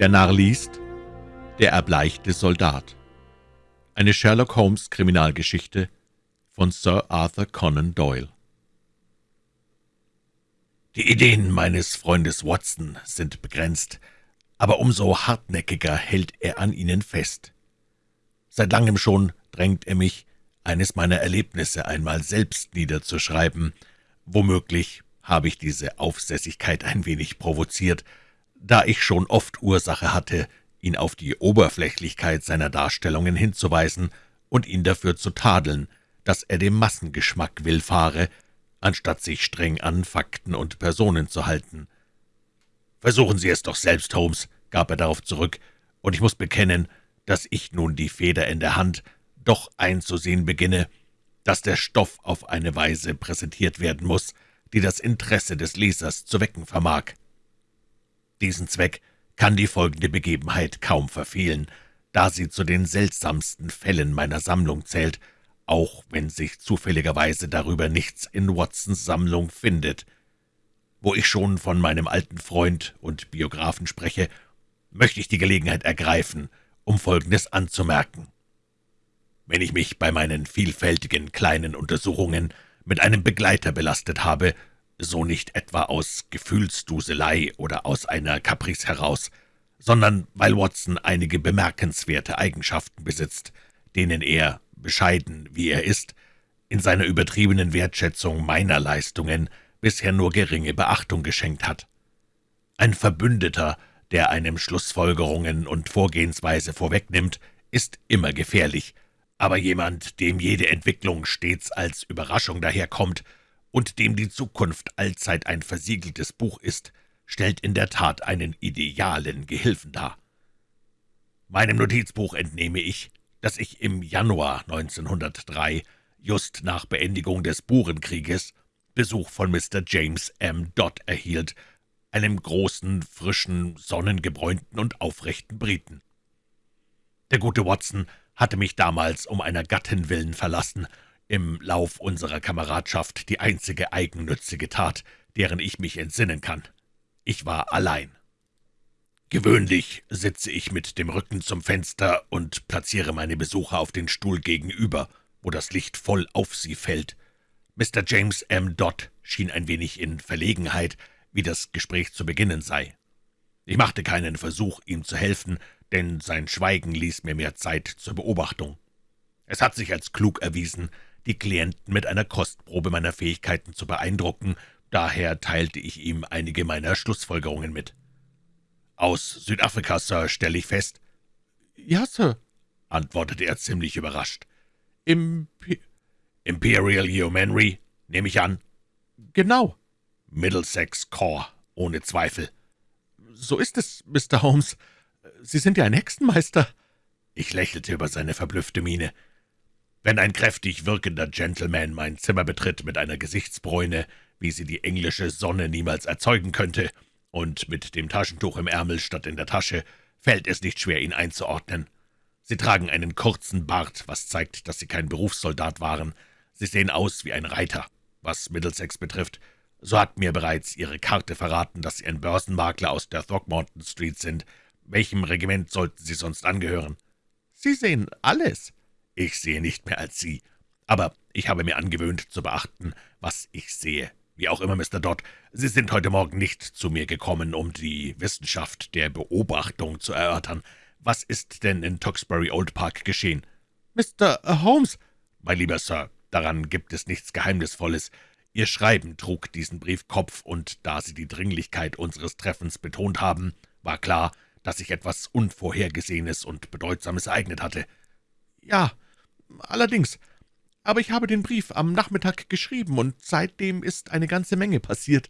Der Narr liest Der erbleichte Soldat Eine Sherlock-Holmes-Kriminalgeschichte von Sir Arthur Conan Doyle Die Ideen meines Freundes Watson sind begrenzt, aber umso hartnäckiger hält er an ihnen fest. Seit langem schon drängt er mich, eines meiner Erlebnisse einmal selbst niederzuschreiben. Womöglich habe ich diese Aufsässigkeit ein wenig provoziert, da ich schon oft Ursache hatte, ihn auf die Oberflächlichkeit seiner Darstellungen hinzuweisen und ihn dafür zu tadeln, dass er dem Massengeschmack willfahre, anstatt sich streng an Fakten und Personen zu halten. »Versuchen Sie es doch selbst, Holmes«, gab er darauf zurück, »und ich muss bekennen, dass ich nun die Feder in der Hand doch einzusehen beginne, dass der Stoff auf eine Weise präsentiert werden muss, die das Interesse des Lesers zu wecken vermag. Diesen Zweck kann die folgende Begebenheit kaum verfehlen, da sie zu den seltsamsten Fällen meiner Sammlung zählt, auch wenn sich zufälligerweise darüber nichts in Watsons Sammlung findet. Wo ich schon von meinem alten Freund und Biografen spreche, möchte ich die Gelegenheit ergreifen, um Folgendes anzumerken. Wenn ich mich bei meinen vielfältigen kleinen Untersuchungen mit einem Begleiter belastet habe, so nicht etwa aus Gefühlsduselei oder aus einer Caprice heraus, sondern weil Watson einige bemerkenswerte Eigenschaften besitzt, denen er, bescheiden wie er ist, in seiner übertriebenen Wertschätzung meiner Leistungen bisher nur geringe Beachtung geschenkt hat. Ein Verbündeter, der einem Schlussfolgerungen und Vorgehensweise vorwegnimmt, ist immer gefährlich, aber jemand, dem jede Entwicklung stets als Überraschung daherkommt und dem die Zukunft allzeit ein versiegeltes Buch ist, stellt in der Tat einen idealen Gehilfen dar. Meinem Notizbuch entnehme ich, dass ich im Januar 1903, just nach Beendigung des Burenkrieges, Besuch von Mr. James M. Dodd erhielt, einem großen, frischen, sonnengebräunten und aufrechten Briten. Der gute Watson hatte mich damals um einer Gattin willen verlassen, im Lauf unserer Kameradschaft die einzige eigennützige Tat, deren ich mich entsinnen kann. Ich war allein. Gewöhnlich sitze ich mit dem Rücken zum Fenster und platziere meine Besucher auf den Stuhl gegenüber, wo das Licht voll auf sie fällt. Mr. James M. Dodd schien ein wenig in Verlegenheit, wie das Gespräch zu beginnen sei. Ich machte keinen Versuch, ihm zu helfen, denn sein Schweigen ließ mir mehr Zeit zur Beobachtung. Es hat sich als klug erwiesen, die Klienten mit einer Kostprobe meiner Fähigkeiten zu beeindrucken, daher teilte ich ihm einige meiner Schlussfolgerungen mit. »Aus Südafrika, Sir, stelle ich fest.« »Ja, Sir«, antwortete er ziemlich überrascht. »Imp Imperial Yeomanry, nehme ich an?« »Genau.« »Middlesex Corps, ohne Zweifel.« »So ist es, Mr. Holmes. Sie sind ja ein Hexenmeister.« Ich lächelte über seine verblüffte Miene. Wenn ein kräftig wirkender Gentleman mein Zimmer betritt mit einer Gesichtsbräune, wie sie die englische Sonne niemals erzeugen könnte, und mit dem Taschentuch im Ärmel statt in der Tasche, fällt es nicht schwer, ihn einzuordnen. Sie tragen einen kurzen Bart, was zeigt, dass sie kein Berufssoldat waren. Sie sehen aus wie ein Reiter. Was Middlesex betrifft, so hat mir bereits Ihre Karte verraten, dass Sie ein Börsenmakler aus der Throckmorton Street sind. Welchem Regiment sollten Sie sonst angehören?« »Sie sehen alles.« Ich sehe nicht mehr als Sie, aber ich habe mir angewöhnt zu beachten, was ich sehe. Wie auch immer, Mr. Dodd, Sie sind heute Morgen nicht zu mir gekommen, um die Wissenschaft der Beobachtung zu erörtern. Was ist denn in Tewkesbury Old Park geschehen?« »Mr. Holmes!« »Mein lieber Sir, daran gibt es nichts Geheimnisvolles. Ihr Schreiben trug diesen Briefkopf, und da Sie die Dringlichkeit unseres Treffens betont haben, war klar, dass sich etwas Unvorhergesehenes und Bedeutsames ereignet hatte.« »Ja, »Allerdings. Aber ich habe den Brief am Nachmittag geschrieben, und seitdem ist eine ganze Menge passiert.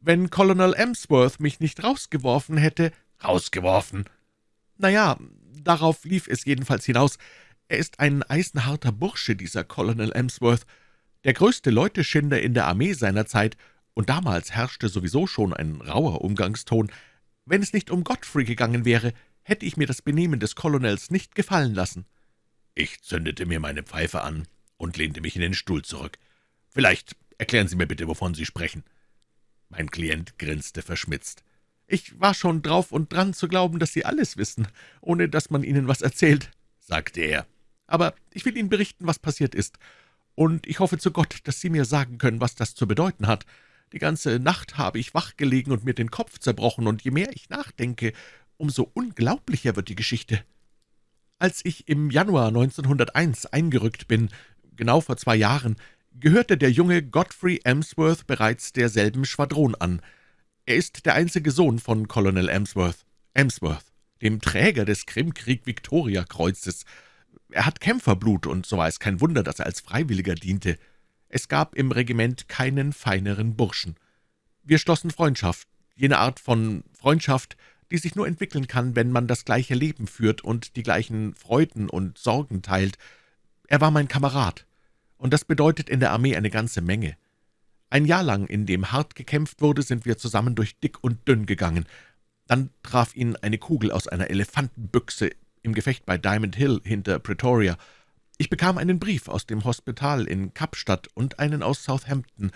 Wenn Colonel Emsworth mich nicht rausgeworfen hätte...« »Rausgeworfen?« »Na ja, darauf lief es jedenfalls hinaus. Er ist ein eisenharter Bursche, dieser Colonel Emsworth, der größte Leuteschinder in der Armee seiner Zeit, und damals herrschte sowieso schon ein rauer Umgangston. Wenn es nicht um Godfrey gegangen wäre, hätte ich mir das Benehmen des Colonels nicht gefallen lassen.« Ich zündete mir meine Pfeife an und lehnte mich in den Stuhl zurück. »Vielleicht erklären Sie mir bitte, wovon Sie sprechen.« Mein Klient grinste verschmitzt. Ich war schon drauf und dran zu glauben, dass Sie alles wissen, ohne dass man Ihnen was erzählt«, sagte er. »Aber ich will Ihnen berichten, was passiert ist, und ich hoffe zu Gott, dass Sie mir sagen können, was das zu bedeuten hat. Die ganze Nacht habe ich wachgelegen und mir den Kopf zerbrochen, und je mehr ich nachdenke, umso unglaublicher wird die Geschichte. Als ich im Januar 1901 eingerückt bin, genau vor zwei Jahren, gehörte der junge Godfrey Emsworth bereits derselben Schwadron an. Er ist der einzige Sohn von Colonel Emsworth, Emsworth, dem Träger des Krimkrieg-Victoria-Kreuzes. Er hat Kämpferblut, und so war es kein Wunder, dass er als Freiwilliger diente. Es gab im Regiment keinen feineren Burschen. Wir schlossen Freundschaft, jene Art von Freundschaft, die sich nur entwickeln kann, wenn man das gleiche Leben führt und die gleichen Freuden und Sorgen teilt. Er war mein Kamerad, und das bedeutet in der Armee eine ganze Menge. Ein Jahr lang, in dem hart gekämpft wurde, sind wir zusammen durch dick und dünn gegangen. Dann traf ihn eine Kugel aus einer Elefantenbüchse im Gefecht bei Diamond Hill hinter Pretoria. Ich bekam einen Brief aus dem Hospital in Kapstadt und einen aus Southampton.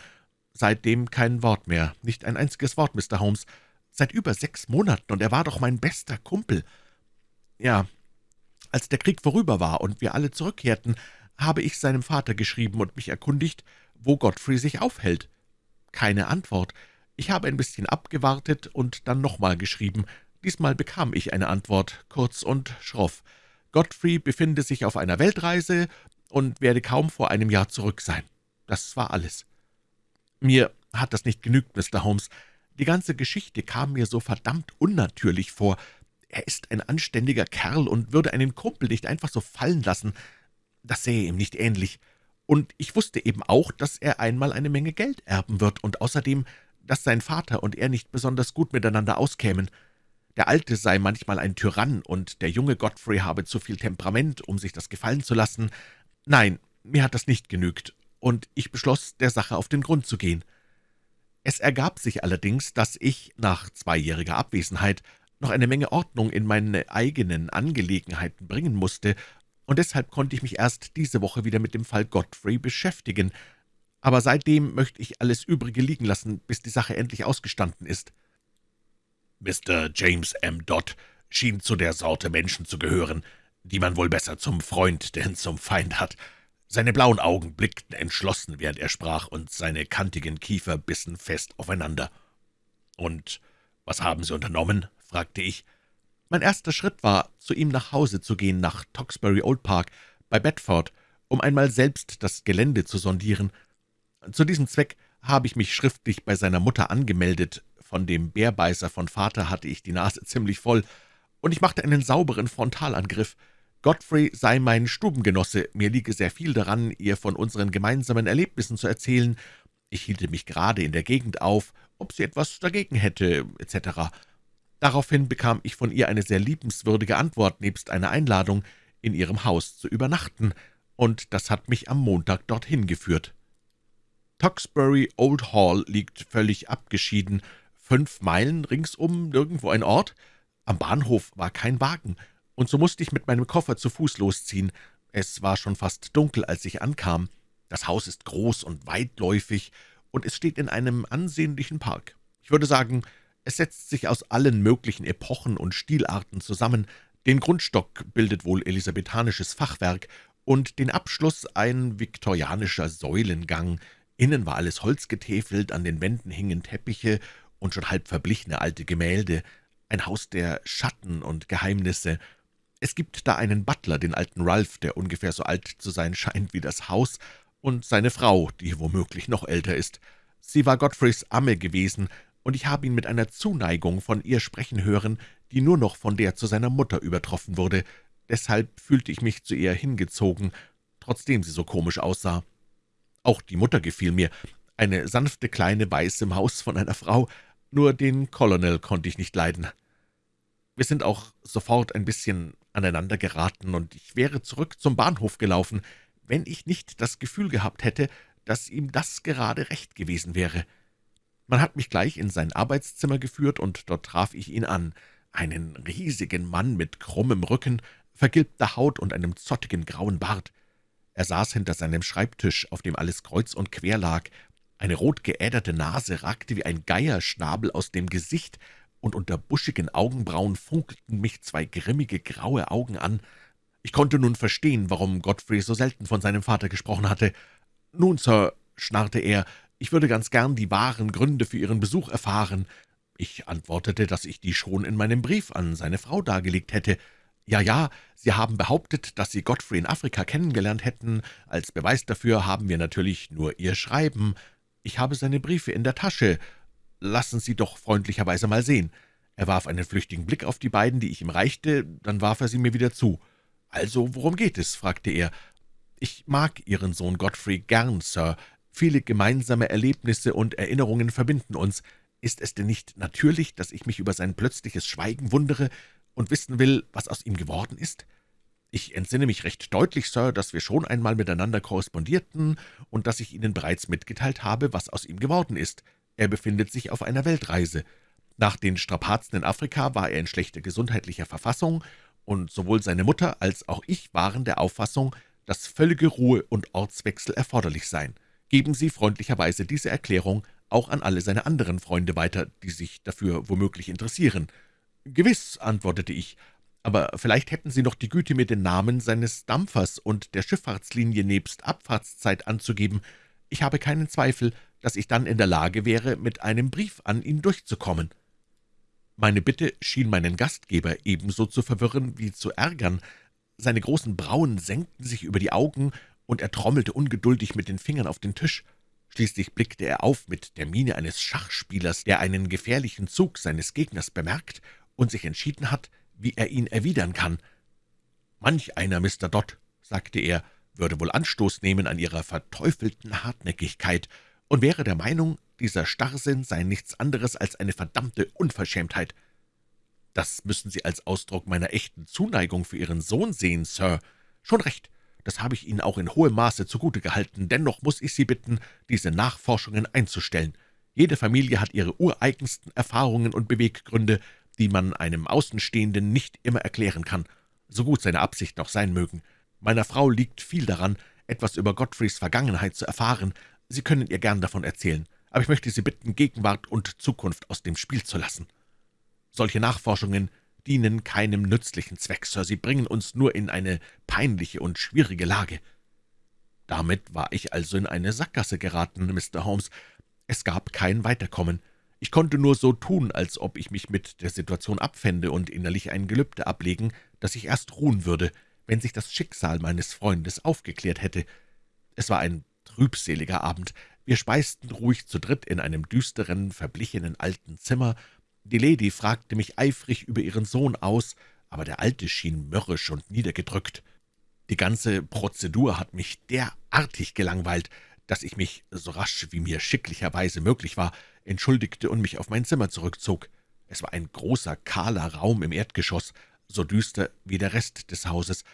Seitdem kein Wort mehr, nicht ein einziges Wort, Mr. Holmes. Seit über sechs Monaten, und er war doch mein bester Kumpel. Ja, als der Krieg vorüber war und wir alle zurückkehrten, habe ich seinem Vater geschrieben und mich erkundigt, wo Godfrey sich aufhält. Keine Antwort. Ich habe ein bisschen abgewartet und dann nochmal geschrieben. Diesmal bekam ich eine Antwort, kurz und schroff. Godfrey befinde sich auf einer Weltreise und werde kaum vor einem Jahr zurück sein. Das war alles. Mir hat das nicht genügt, Mr. Holmes. Die ganze Geschichte kam mir so verdammt unnatürlich vor. Er ist ein anständiger Kerl und würde einen Kumpel nicht einfach so fallen lassen. Das sähe ihm nicht ähnlich und ich wusste eben auch, dass er einmal eine Menge Geld erben wird und außerdem, dass sein Vater und er nicht besonders gut miteinander auskämen. Der Alte sei manchmal ein Tyrann, und der junge Godfrey habe zu viel Temperament, um sich das gefallen zu lassen. Nein, mir hat das nicht genügt, und ich beschloss, der Sache auf den Grund zu gehen. Es ergab sich allerdings, dass ich, nach zweijähriger Abwesenheit, noch eine Menge Ordnung in meine eigenen Angelegenheiten bringen musste, und deshalb konnte ich mich erst diese Woche wieder mit dem Fall Godfrey beschäftigen. Aber seitdem möchte ich alles Übrige liegen lassen, bis die Sache endlich ausgestanden ist.« Mr. James M. Dodd schien zu der Sorte Menschen zu gehören, die man wohl besser zum Freund denn zum Feind hat. Seine blauen Augen blickten entschlossen, während er sprach, und seine kantigen Kiefer bissen fest aufeinander. »Und was haben Sie unternommen?« fragte ich. Mein erster Schritt war, zu ihm nach Hause zu gehen, nach Toxbury Old Park bei Bedford, um einmal selbst das Gelände zu sondieren. Zu diesem Zweck habe ich mich schriftlich bei seiner Mutter angemeldet. Von dem Bärbeißer von Vater hatte ich die Nase ziemlich voll, und ich machte einen sauberen Frontalangriff. Godfrey sei mein Stubengenosse, mir liege sehr viel daran, ihr von unseren gemeinsamen Erlebnissen zu erzählen. Ich hielte mich gerade in der Gegend auf, ob sie etwas dagegen hätte, etc. Daraufhin bekam ich von ihr eine sehr liebenswürdige Antwort nebst einer Einladung, in ihrem Haus zu übernachten, und das hat mich am Montag dorthin geführt. Toxbury Old Hall liegt völlig abgeschieden, fünf Meilen ringsum nirgendwo ein Ort. Am Bahnhof war kein Wagen, und so musste ich mit meinem Koffer zu Fuß losziehen. Es war schon fast dunkel, als ich ankam. Das Haus ist groß und weitläufig, und es steht in einem ansehnlichen Park. Ich würde sagen, es setzt sich aus allen möglichen Epochen und Stilarten zusammen. Den Grundstock bildet wohl elisabethanisches Fachwerk und den Abschluss ein viktorianischer Säulengang. Innen war alles holzgetäfelt, an den Wänden hingen Teppiche und schon halb verblichene alte Gemälde. Ein Haus der Schatten und Geheimnisse. Es gibt da einen Butler, den alten Ralph, der ungefähr so alt zu sein scheint wie das Haus, und seine Frau, die womöglich noch älter ist. Sie war Godfreys Amme gewesen, und ich habe ihn mit einer Zuneigung von ihr sprechen hören, die nur noch von der zu seiner Mutter übertroffen wurde. Deshalb fühlte ich mich zu ihr hingezogen, trotzdem sie so komisch aussah. Auch die Mutter gefiel mir, eine sanfte kleine weiße Maus von einer Frau, nur den Colonel konnte ich nicht leiden. Wir sind auch sofort ein bisschen aneinander geraten, und ich wäre zurück zum Bahnhof gelaufen, wenn ich nicht das Gefühl gehabt hätte, dass ihm das gerade recht gewesen wäre. Man hat mich gleich in sein Arbeitszimmer geführt, und dort traf ich ihn an, einen riesigen Mann mit krummem Rücken, vergilbter Haut und einem zottigen grauen Bart. Er saß hinter seinem Schreibtisch, auf dem alles kreuz und quer lag. Eine rot geäderte Nase ragte wie ein Geierschnabel aus dem Gesicht, und unter buschigen Augenbrauen funkelten mich zwei grimmige, graue Augen an. Ich konnte nun verstehen, warum Godfrey so selten von seinem Vater gesprochen hatte. »Nun, Sir«, schnarrte er, »ich würde ganz gern die wahren Gründe für Ihren Besuch erfahren.« Ich antwortete, dass ich die schon in meinem Brief an seine Frau dargelegt hätte. »Ja, ja, Sie haben behauptet, dass Sie Godfrey in Afrika kennengelernt hätten. Als Beweis dafür haben wir natürlich nur Ihr Schreiben. Ich habe seine Briefe in der Tasche. Lassen Sie doch freundlicherweise mal sehen.« Er warf einen flüchtigen Blick auf die beiden, die ich ihm reichte, dann warf er sie mir wieder zu. »Also, worum geht es?« fragte er. »Ich mag Ihren Sohn Godfrey gern, Sir. Viele gemeinsame Erlebnisse und Erinnerungen verbinden uns. Ist es denn nicht natürlich, dass ich mich über sein plötzliches Schweigen wundere und wissen will, was aus ihm geworden ist? Ich entsinne mich recht deutlich, Sir, dass wir schon einmal miteinander korrespondierten und dass ich Ihnen bereits mitgeteilt habe, was aus ihm geworden ist. Er befindet sich auf einer Weltreise. Nach den Strapazen in Afrika war er in schlechter gesundheitlicher Verfassung, und sowohl seine Mutter als auch ich waren der Auffassung, dass völlige Ruhe und Ortswechsel erforderlich seien. Geben Sie freundlicherweise diese Erklärung auch an alle seine anderen Freunde weiter, die sich dafür womöglich interessieren.« »Gewiss«, antwortete ich, »aber vielleicht hätten Sie noch die Güte, mir den Namen seines Dampfers und der Schifffahrtslinie nebst Abfahrtszeit anzugeben. Ich habe keinen Zweifel, dass ich dann in der Lage wäre, mit einem Brief an ihn durchzukommen.« Meine Bitte schien meinen Gastgeber ebenso zu verwirren wie zu ärgern. Seine großen Brauen senkten sich über die Augen, und er trommelte ungeduldig mit den Fingern auf den Tisch. Schließlich blickte er auf mit der Miene eines Schachspielers, der einen gefährlichen Zug seines Gegners bemerkt und sich entschieden hat, wie er ihn erwidern kann. »Manch einer, Mr. Dodd«, sagte er, »würde wohl Anstoß nehmen an Ihrer verteufelten Hartnäckigkeit und wäre der Meinung, dieser Starrsinn sei nichts anderes als eine verdammte Unverschämtheit. Das müssen Sie als Ausdruck meiner echten Zuneigung für Ihren Sohn sehen, Sir. Schon recht, das habe ich Ihnen auch in hohem Maße zugute gehalten, dennoch muss ich Sie bitten, diese Nachforschungen einzustellen. Jede Familie hat ihre ureigensten Erfahrungen und Beweggründe, die man einem Außenstehenden nicht immer erklären kann, so gut seine Absichten auch sein mögen. Meiner Frau liegt viel daran, etwas über Godfreys Vergangenheit zu erfahren. Sie können ihr gern davon erzählen, aber ich möchte Sie bitten, Gegenwart und Zukunft aus dem Spiel zu lassen. Solche Nachforschungen dienen keinem nützlichen Zweck, Sir, sie bringen uns nur in eine peinliche und schwierige Lage.« Damit war ich also in eine Sackgasse geraten, Mr. Holmes. Es gab kein Weiterkommen. Ich konnte nur so tun, als ob ich mich mit der Situation abfände und innerlich ein Gelübde ablegen, dass ich erst ruhen würde, wenn sich das Schicksal meines Freundes aufgeklärt hätte. Es war ein trübseliger Abend. Wir speisten ruhig zu dritt in einem düsteren, verblichenen alten Zimmer. Die Lady fragte mich eifrig über ihren Sohn aus, aber der Alte schien mürrisch und niedergedrückt. Die ganze Prozedur hat mich derartig gelangweilt, dass ich mich, so rasch wie mir schicklicherweise möglich war, entschuldigte und mich auf mein Zimmer zurückzog. Es war ein großer, kahler Raum im Erdgeschoss, so düster wie der Rest des Hauses.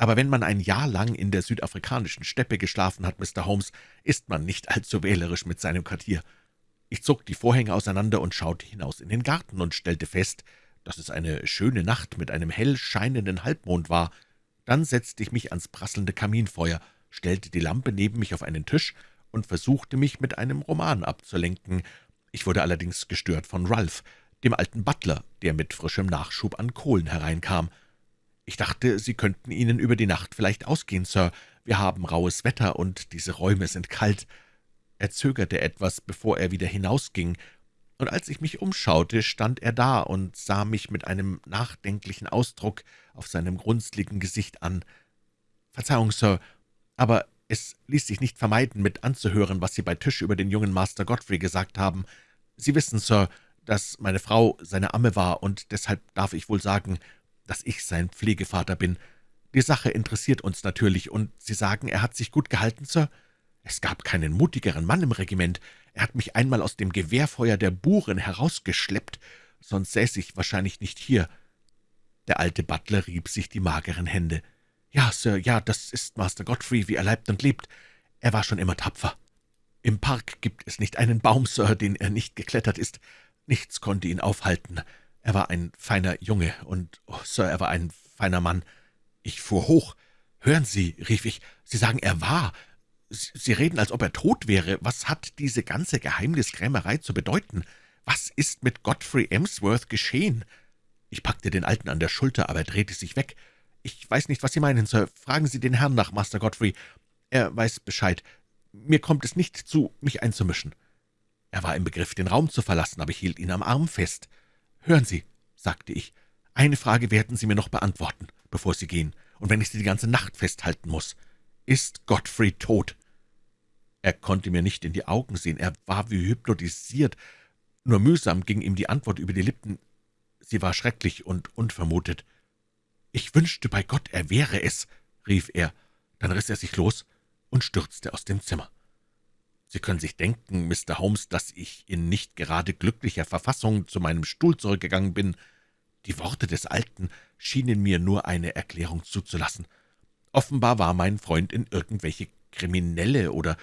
Aber wenn man ein Jahr lang in der südafrikanischen Steppe geschlafen hat, Mr. Holmes, ist man nicht allzu wählerisch mit seinem Quartier. Ich zog die Vorhänge auseinander und schaute hinaus in den Garten und stellte fest, dass es eine schöne Nacht mit einem hell scheinenden Halbmond war. Dann setzte ich mich ans prasselnde Kaminfeuer, stellte die Lampe neben mich auf einen Tisch und versuchte mich mit einem Roman abzulenken, ich wurde allerdings gestört von Ralph, dem alten Butler, der mit frischem Nachschub an Kohlen hereinkam. »Ich dachte, Sie könnten Ihnen über die Nacht vielleicht ausgehen, Sir. Wir haben rauhes Wetter, und diese Räume sind kalt.« Er zögerte etwas, bevor er wieder hinausging, und als ich mich umschaute, stand er da und sah mich mit einem nachdenklichen Ausdruck auf seinem grunzligen Gesicht an. »Verzeihung, Sir, aber es ließ sich nicht vermeiden, mit anzuhören, was Sie bei Tisch über den jungen Master Godfrey gesagt haben. Sie wissen, Sir, dass meine Frau seine Amme war, und deshalb darf ich wohl sagen, dass ich sein Pflegevater bin. Die Sache interessiert uns natürlich, und Sie sagen, er hat sich gut gehalten, Sir? Es gab keinen mutigeren Mann im Regiment. Er hat mich einmal aus dem Gewehrfeuer der Buren herausgeschleppt, sonst säße ich wahrscheinlich nicht hier.« Der alte Butler rieb sich die mageren Hände. »Ja, Sir, ja, das ist Master Godfrey, wie er leibt und lebt. Er war schon immer tapfer. Im Park gibt es nicht einen Baum, Sir, den er nicht geklettert ist. Nichts konnte ihn aufhalten. Er war ein feiner Junge, und, oh, Sir, er war ein feiner Mann. Ich fuhr hoch. »Hören Sie«, rief ich, »Sie sagen, er war. Sie reden, als ob er tot wäre. Was hat diese ganze Geheimniskrämerei zu bedeuten? Was ist mit Godfrey Emsworth geschehen?« Ich packte den Alten an der Schulter, aber er drehte sich weg. »Ich weiß nicht, was Sie meinen, Sir. Fragen Sie den Herrn nach, Master Godfrey. Er weiß Bescheid. Mir kommt es nicht zu, mich einzumischen.« Er war im Begriff, den Raum zu verlassen, aber ich hielt ihn am Arm fest. »Hören Sie«, sagte ich, »eine Frage werden Sie mir noch beantworten, bevor Sie gehen, und wenn ich Sie die ganze Nacht festhalten muss. Ist Godfrey tot?« Er konnte mir nicht in die Augen sehen, er war wie hypnotisiert. Nur mühsam ging ihm die Antwort über die Lippen. Sie war schrecklich und unvermutet. »Ich wünschte bei Gott, er wäre es«, rief er. Dann riss er sich los und stürzte aus dem Zimmer. Sie können sich denken, Mr. Holmes, dass ich in nicht gerade glücklicher Verfassung zu meinem Stuhl zurückgegangen bin. Die Worte des Alten schienen mir nur eine Erklärung zuzulassen. Offenbar war mein Freund in irgendwelche kriminelle oder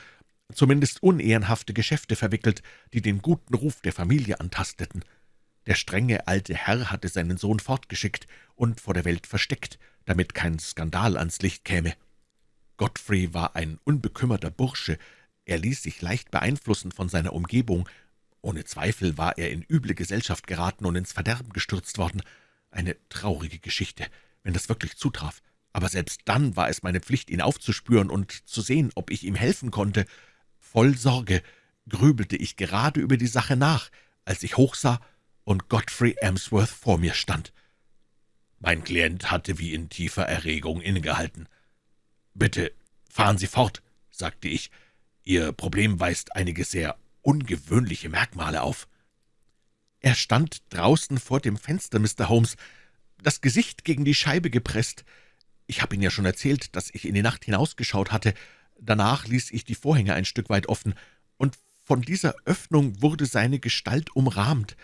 zumindest unehrenhafte Geschäfte verwickelt, die den guten Ruf der Familie antasteten. Der strenge alte Herr hatte seinen Sohn fortgeschickt und vor der Welt versteckt, damit kein Skandal ans Licht käme. Godfrey war ein unbekümmerter Bursche, er ließ sich leicht beeinflussen von seiner Umgebung. Ohne Zweifel war er in üble Gesellschaft geraten und ins Verderben gestürzt worden. Eine traurige Geschichte, wenn das wirklich zutraf. Aber selbst dann war es meine Pflicht, ihn aufzuspüren und zu sehen, ob ich ihm helfen konnte. Voll Sorge grübelte ich gerade über die Sache nach, als ich hochsah und Godfrey Emsworth vor mir stand. Mein Klient hatte wie in tiefer Erregung innegehalten. »Bitte, fahren Sie fort«, sagte ich. »Ihr Problem weist einige sehr ungewöhnliche Merkmale auf.« Er stand draußen vor dem Fenster, Mr. Holmes, das Gesicht gegen die Scheibe gepresst. Ich habe Ihnen ja schon erzählt, dass ich in die Nacht hinausgeschaut hatte. Danach ließ ich die Vorhänge ein Stück weit offen, und von dieser Öffnung wurde seine Gestalt umrahmt.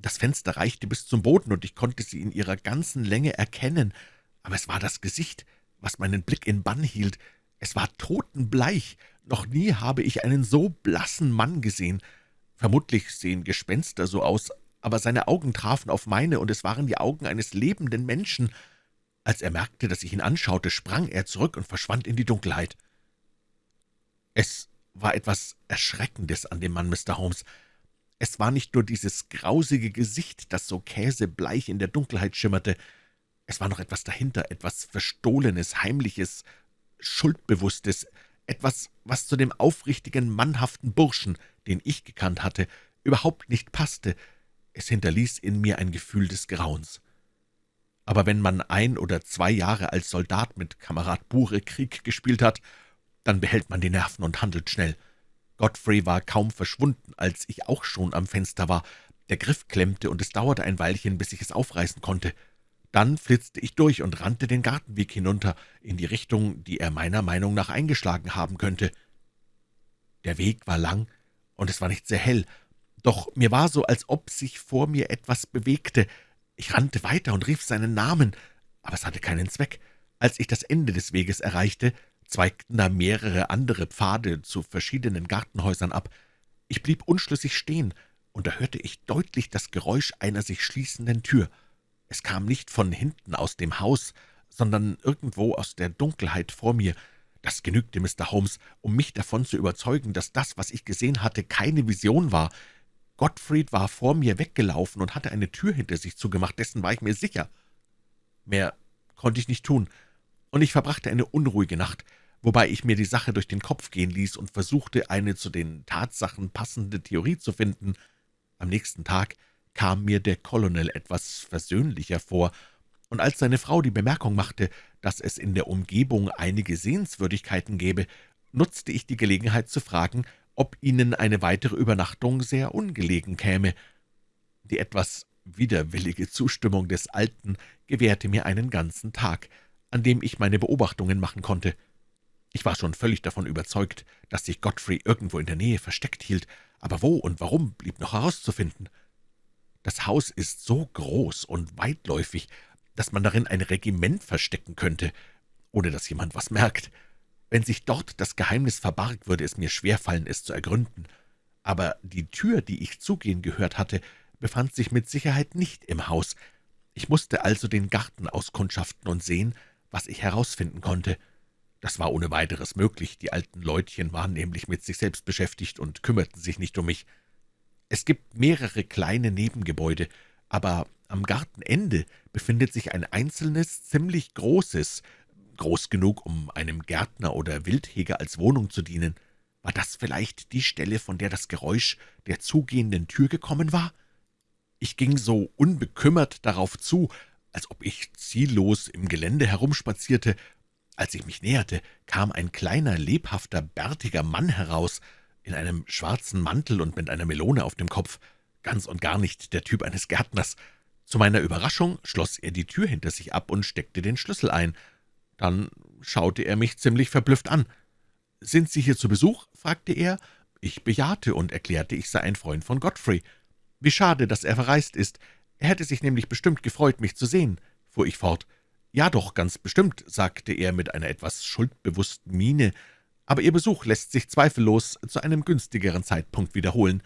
Das Fenster reichte bis zum Boden, und ich konnte sie in ihrer ganzen Länge erkennen, aber es war das Gesicht, was meinen Blick in Bann hielt. Es war totenbleich. Noch nie habe ich einen so blassen Mann gesehen. Vermutlich sehen Gespenster so aus, aber seine Augen trafen auf meine, und es waren die Augen eines lebenden Menschen. Als er merkte, dass ich ihn anschaute, sprang er zurück und verschwand in die Dunkelheit. Es war etwas Erschreckendes an dem Mann, Mr. Holmes. Es war nicht nur dieses grausige Gesicht, das so käsebleich in der Dunkelheit schimmerte, es war noch etwas dahinter, etwas Verstohlenes, Heimliches, Schuldbewusstes, etwas, was zu dem aufrichtigen, mannhaften Burschen, den ich gekannt hatte, überhaupt nicht passte. Es hinterließ in mir ein Gefühl des Grauens. Aber wenn man ein oder zwei Jahre als Soldat mit Kamerad Bure Krieg gespielt hat, dann behält man die Nerven und handelt schnell. Godfrey war kaum verschwunden, als ich auch schon am Fenster war. Der Griff klemmte, und es dauerte ein Weilchen, bis ich es aufreißen konnte. Dann flitzte ich durch und rannte den Gartenweg hinunter, in die Richtung, die er meiner Meinung nach eingeschlagen haben könnte. Der Weg war lang, und es war nicht sehr hell, doch mir war so, als ob sich vor mir etwas bewegte. Ich rannte weiter und rief seinen Namen, aber es hatte keinen Zweck. Als ich das Ende des Weges erreichte, zweigten da mehrere andere Pfade zu verschiedenen Gartenhäusern ab. Ich blieb unschlüssig stehen, und da hörte ich deutlich das Geräusch einer sich schließenden Tür. Es kam nicht von hinten aus dem Haus, sondern irgendwo aus der Dunkelheit vor mir. Das genügte Mr. Holmes, um mich davon zu überzeugen, dass das, was ich gesehen hatte, keine Vision war. Gottfried war vor mir weggelaufen und hatte eine Tür hinter sich zugemacht, dessen war ich mir sicher. Mehr konnte ich nicht tun, und ich verbrachte eine unruhige Nacht, wobei ich mir die Sache durch den Kopf gehen ließ und versuchte, eine zu den Tatsachen passende Theorie zu finden. Am nächsten Tag kam mir der Colonel etwas versöhnlicher vor, und als seine Frau die Bemerkung machte, dass es in der Umgebung einige Sehenswürdigkeiten gäbe, nutzte ich die Gelegenheit zu fragen, ob Ihnen eine weitere Übernachtung sehr ungelegen käme. Die etwas widerwillige Zustimmung des Alten gewährte mir einen ganzen Tag, an dem ich meine Beobachtungen machen konnte. Ich war schon völlig davon überzeugt, dass sich Godfrey irgendwo in der Nähe versteckt hielt, aber wo und warum blieb noch herauszufinden. Das Haus ist so groß und weitläufig, dass man darin ein Regiment verstecken könnte, ohne dass jemand was merkt. Wenn sich dort das Geheimnis verbarg, würde es mir schwerfallen, es zu ergründen. Aber die Tür, die ich zugehen gehört hatte, befand sich mit Sicherheit nicht im Haus. Ich musste also den Garten auskundschaften und sehen, was ich herausfinden konnte. Das war ohne weiteres möglich, die alten Leutchen waren nämlich mit sich selbst beschäftigt und kümmerten sich nicht um mich. Es gibt mehrere kleine Nebengebäude, aber am Gartenende befindet sich ein einzelnes, ziemlich großes, groß genug, um einem Gärtner oder Wildheger als Wohnung zu dienen. War das vielleicht die Stelle, von der das Geräusch der zugehenden Tür gekommen war? Ich ging so unbekümmert darauf zu, als ob ich ziellos im Gelände herumspazierte. Als ich mich näherte, kam ein kleiner, lebhafter, bärtiger Mann heraus, in einem schwarzen Mantel und mit einer Melone auf dem Kopf, ganz und gar nicht der Typ eines Gärtners. Zu meiner Überraschung schloss er die Tür hinter sich ab und steckte den Schlüssel ein. Dann schaute er mich ziemlich verblüfft an. »Sind Sie hier zu Besuch?« fragte er. Ich bejahte und erklärte, ich sei ein Freund von Godfrey. »Wie schade, dass er verreist ist. Er hätte sich nämlich bestimmt gefreut, mich zu sehen«, fuhr ich fort. »Ja doch, ganz bestimmt«, sagte er mit einer etwas schuldbewussten Miene, »aber Ihr Besuch lässt sich zweifellos zu einem günstigeren Zeitpunkt wiederholen.«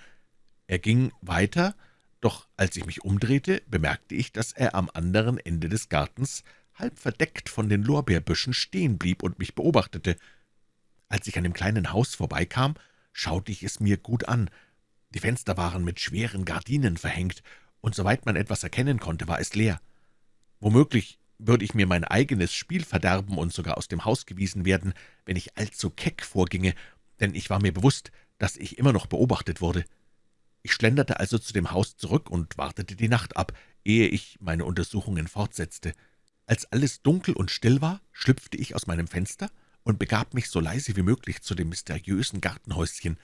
Er ging weiter, doch als ich mich umdrehte, bemerkte ich, dass er am anderen Ende des Gartens halb verdeckt von den Lorbeerbüschen stehen blieb und mich beobachtete. Als ich an dem kleinen Haus vorbeikam, schaute ich es mir gut an. Die Fenster waren mit schweren Gardinen verhängt, und soweit man etwas erkennen konnte, war es leer. Womöglich würde ich mir mein eigenes Spiel verderben und sogar aus dem Haus gewiesen werden, wenn ich allzu keck vorginge, denn ich war mir bewusst, dass ich immer noch beobachtet wurde. Ich schlenderte also zu dem Haus zurück und wartete die Nacht ab, ehe ich meine Untersuchungen fortsetzte. Als alles dunkel und still war, schlüpfte ich aus meinem Fenster und begab mich so leise wie möglich zu dem mysteriösen Gartenhäuschen.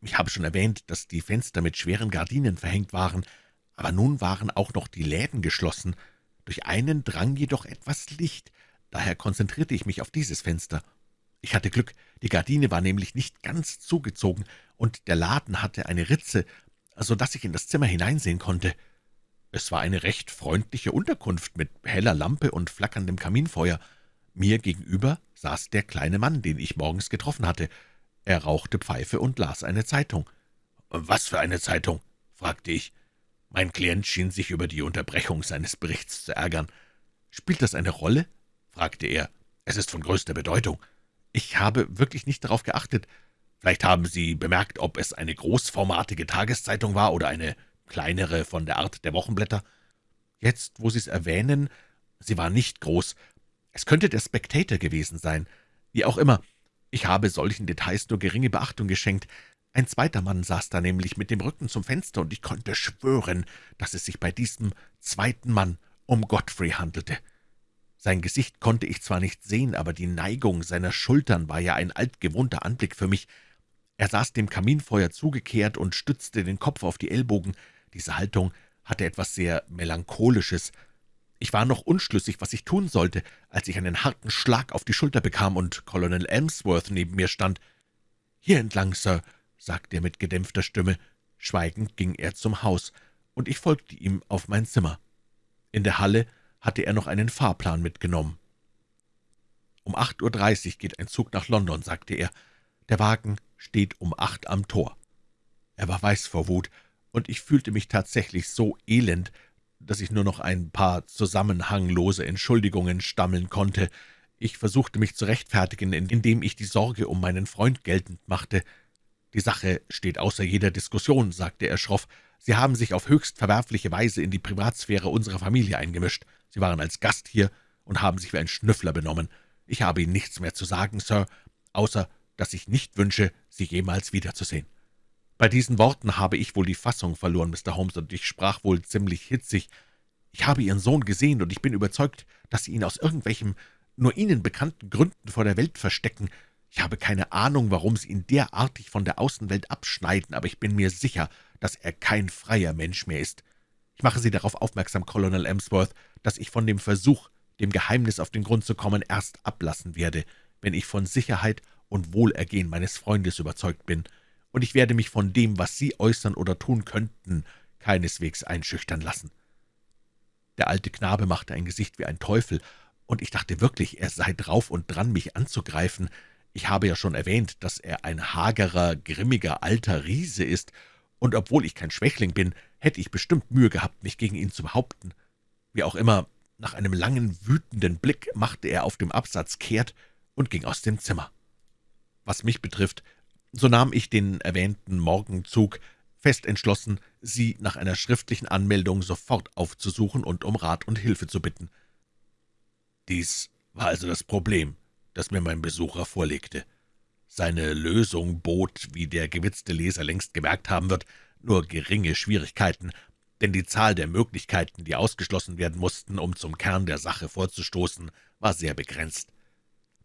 Ich habe schon erwähnt, dass die Fenster mit schweren Gardinen verhängt waren, aber nun waren auch noch die Läden geschlossen. Durch einen drang jedoch etwas Licht, daher konzentrierte ich mich auf dieses Fenster. Ich hatte Glück, die Gardine war nämlich nicht ganz zugezogen, und der Laden hatte eine Ritze, so dass ich in das Zimmer hineinsehen konnte. Es war eine recht freundliche Unterkunft mit heller Lampe und flackerndem Kaminfeuer. Mir gegenüber saß der kleine Mann, den ich morgens getroffen hatte. Er rauchte Pfeife und las eine Zeitung. »Was für eine Zeitung?« fragte ich. Mein Klient schien sich über die Unterbrechung seines Berichts zu ärgern. »Spielt das eine Rolle?« fragte er. »Es ist von größter Bedeutung. Ich habe wirklich nicht darauf geachtet. Vielleicht haben Sie bemerkt, ob es eine großformatige Tageszeitung war oder eine kleinere von der Art der Wochenblätter? Jetzt, wo Sie es erwähnen, sie war nicht groß. Es könnte der Spectator gewesen sein. Wie auch immer, ich habe solchen Details nur geringe Beachtung geschenkt. Ein zweiter Mann saß da nämlich mit dem Rücken zum Fenster, und ich konnte schwören, dass es sich bei diesem zweiten Mann um Godfrey handelte. Sein Gesicht konnte ich zwar nicht sehen, aber die Neigung seiner Schultern war ja ein altgewohnter Anblick für mich. Er saß dem Kaminfeuer zugekehrt und stützte den Kopf auf die Ellbogen. Diese Haltung hatte etwas sehr Melancholisches. Ich war noch unschlüssig, was ich tun sollte, als ich einen harten Schlag auf die Schulter bekam und Colonel Elmsworth neben mir stand. »Hier entlang, Sir«, sagte er mit gedämpfter Stimme. Schweigend ging er zum Haus, und ich folgte ihm auf mein Zimmer. In der Halle hatte er noch einen Fahrplan mitgenommen. »Um acht Uhr dreißig geht ein Zug nach London«, sagte er. »Der Wagen steht um acht am Tor.« Er war weiß vor Wut, und ich fühlte mich tatsächlich so elend, dass ich nur noch ein paar zusammenhanglose Entschuldigungen stammeln konnte. Ich versuchte mich zu rechtfertigen, indem ich die Sorge um meinen Freund geltend machte. »Die Sache steht außer jeder Diskussion«, sagte er schroff. »Sie haben sich auf höchst verwerfliche Weise in die Privatsphäre unserer Familie eingemischt. Sie waren als Gast hier und haben sich wie ein Schnüffler benommen. Ich habe Ihnen nichts mehr zu sagen, Sir, außer dass ich nicht wünsche, Sie jemals wiederzusehen.« Bei diesen Worten habe ich wohl die Fassung verloren, Mr. Holmes, und ich sprach wohl ziemlich hitzig. »Ich habe Ihren Sohn gesehen, und ich bin überzeugt, dass Sie ihn aus irgendwelchen nur Ihnen bekannten Gründen vor der Welt verstecken. Ich habe keine Ahnung, warum Sie ihn derartig von der Außenwelt abschneiden, aber ich bin mir sicher, dass er kein freier Mensch mehr ist. Ich mache Sie darauf aufmerksam, Colonel Emsworth, dass ich von dem Versuch, dem Geheimnis auf den Grund zu kommen, erst ablassen werde, wenn ich von Sicherheit und Wohlergehen meines Freundes überzeugt bin, und ich werde mich von dem, was Sie äußern oder tun könnten, keineswegs einschüchtern lassen.« Der alte Knabe machte ein Gesicht wie ein Teufel, und ich dachte wirklich, er sei drauf und dran, mich anzugreifen. Ich habe ja schon erwähnt, dass er ein hagerer, grimmiger, alter Riese ist, und obwohl ich kein Schwächling bin, hätte ich bestimmt Mühe gehabt, mich gegen ihn zu behaupten. Wie auch immer, nach einem langen, wütenden Blick machte er auf dem Absatz kehrt und ging aus dem Zimmer. Was mich betrifft, so nahm ich den erwähnten Morgenzug, fest entschlossen, Sie nach einer schriftlichen Anmeldung sofort aufzusuchen und um Rat und Hilfe zu bitten. Dies war also das Problem, das mir mein Besucher vorlegte. Seine Lösung bot, wie der gewitzte Leser längst gemerkt haben wird, nur geringe Schwierigkeiten, denn die Zahl der Möglichkeiten, die ausgeschlossen werden mussten, um zum Kern der Sache vorzustoßen, war sehr begrenzt.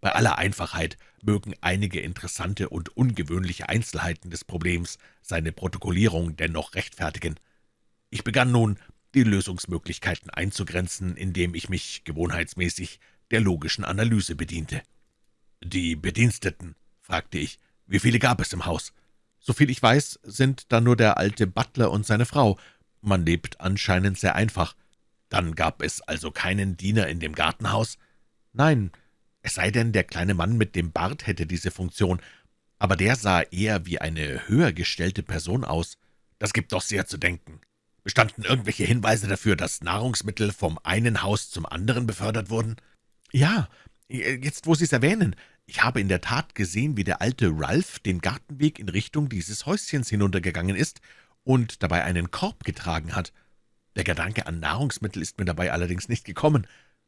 Bei aller Einfachheit mögen einige interessante und ungewöhnliche Einzelheiten des Problems seine Protokollierung dennoch rechtfertigen. Ich begann nun, die Lösungsmöglichkeiten einzugrenzen, indem ich mich gewohnheitsmäßig der logischen Analyse bediente. »Die Bediensteten«, fragte ich, »wie viele gab es im Haus?« »Soviel ich weiß, sind da nur der alte Butler und seine Frau. Man lebt anscheinend sehr einfach.« »Dann gab es also keinen Diener in dem Gartenhaus?« »Nein, es sei denn, der kleine Mann mit dem Bart hätte diese Funktion, aber der sah eher wie eine höher gestellte Person aus. Das gibt doch sehr zu denken. Bestanden irgendwelche Hinweise dafür, dass Nahrungsmittel vom einen Haus zum anderen befördert wurden?« »Ja, jetzt wo Sie es erwähnen, ich habe in der Tat gesehen, wie der alte Ralph den Gartenweg in Richtung dieses Häuschens hinuntergegangen ist und dabei einen Korb getragen hat. Der Gedanke an Nahrungsmittel ist mir dabei allerdings nicht gekommen.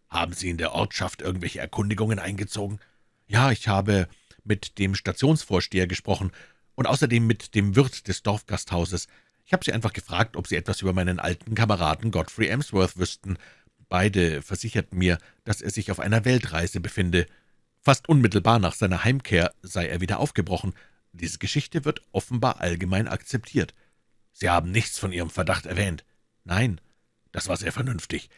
»Haben Sie in der Ortschaft irgendwelche Erkundigungen eingezogen?« »Ja, ich habe mit dem Stationsvorsteher gesprochen und außerdem mit dem Wirt des Dorfgasthauses. Ich habe sie einfach gefragt, ob sie etwas über meinen alten Kameraden Godfrey Emsworth wüssten. Beide versicherten mir, dass er sich auf einer Weltreise befinde. Fast unmittelbar nach seiner Heimkehr sei er wieder aufgebrochen. Diese Geschichte wird offenbar allgemein akzeptiert.« »Sie haben nichts von Ihrem Verdacht erwähnt?« »Nein.« »Das war sehr vernünftig.